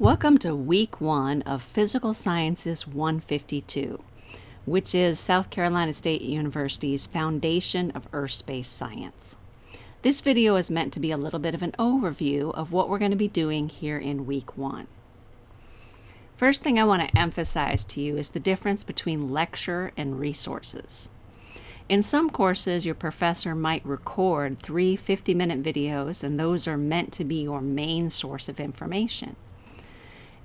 Welcome to week one of Physical Sciences 152, which is South Carolina State University's Foundation of Earth Space Science. This video is meant to be a little bit of an overview of what we're going to be doing here in week one. First thing I want to emphasize to you is the difference between lecture and resources. In some courses, your professor might record three 50-minute videos, and those are meant to be your main source of information.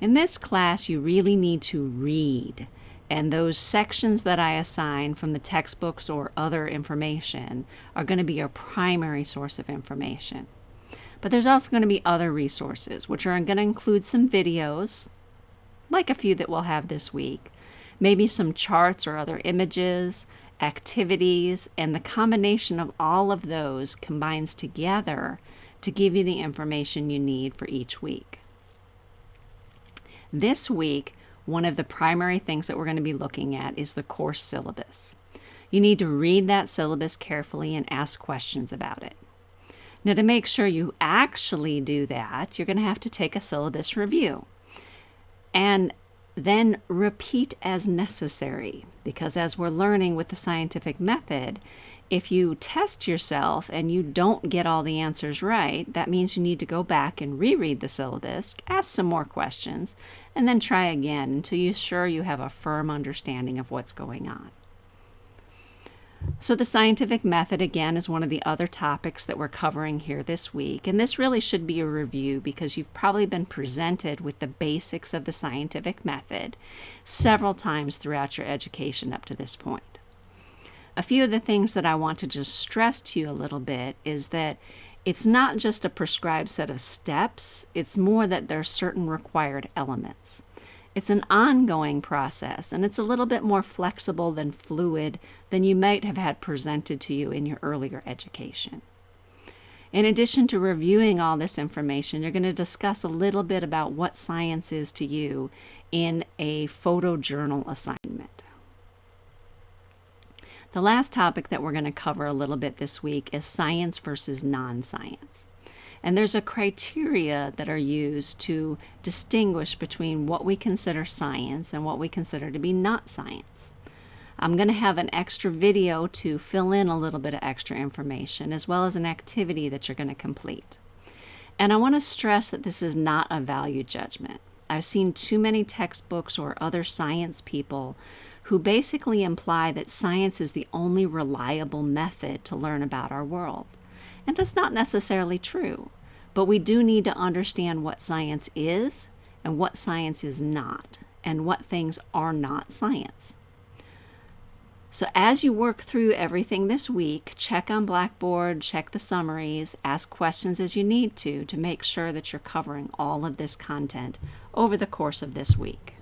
In this class, you really need to read, and those sections that I assign from the textbooks or other information are going to be your primary source of information. But there's also going to be other resources, which are going to include some videos, like a few that we'll have this week, maybe some charts or other images, activities, and the combination of all of those combines together to give you the information you need for each week. This week, one of the primary things that we're going to be looking at is the course syllabus. You need to read that syllabus carefully and ask questions about it. Now, to make sure you actually do that, you're going to have to take a syllabus review and then repeat as necessary because as we're learning with the scientific method, if you test yourself and you don't get all the answers right, that means you need to go back and reread the syllabus, ask some more questions, and then try again until you're sure you have a firm understanding of what's going on. So the scientific method, again, is one of the other topics that we're covering here this week. And this really should be a review because you've probably been presented with the basics of the scientific method several times throughout your education up to this point. A few of the things that I want to just stress to you a little bit is that it's not just a prescribed set of steps, it's more that there are certain required elements. It's an ongoing process and it's a little bit more flexible than fluid than you might have had presented to you in your earlier education. In addition to reviewing all this information, you're going to discuss a little bit about what science is to you in a photojournal assignment. The last topic that we're going to cover a little bit this week is science versus non-science. And there's a criteria that are used to distinguish between what we consider science and what we consider to be not science. I'm going to have an extra video to fill in a little bit of extra information as well as an activity that you're going to complete. And I want to stress that this is not a value judgment. I've seen too many textbooks or other science people who basically imply that science is the only reliable method to learn about our world. And that's not necessarily true. But we do need to understand what science is and what science is not, and what things are not science. So as you work through everything this week, check on Blackboard, check the summaries, ask questions as you need to to make sure that you're covering all of this content over the course of this week.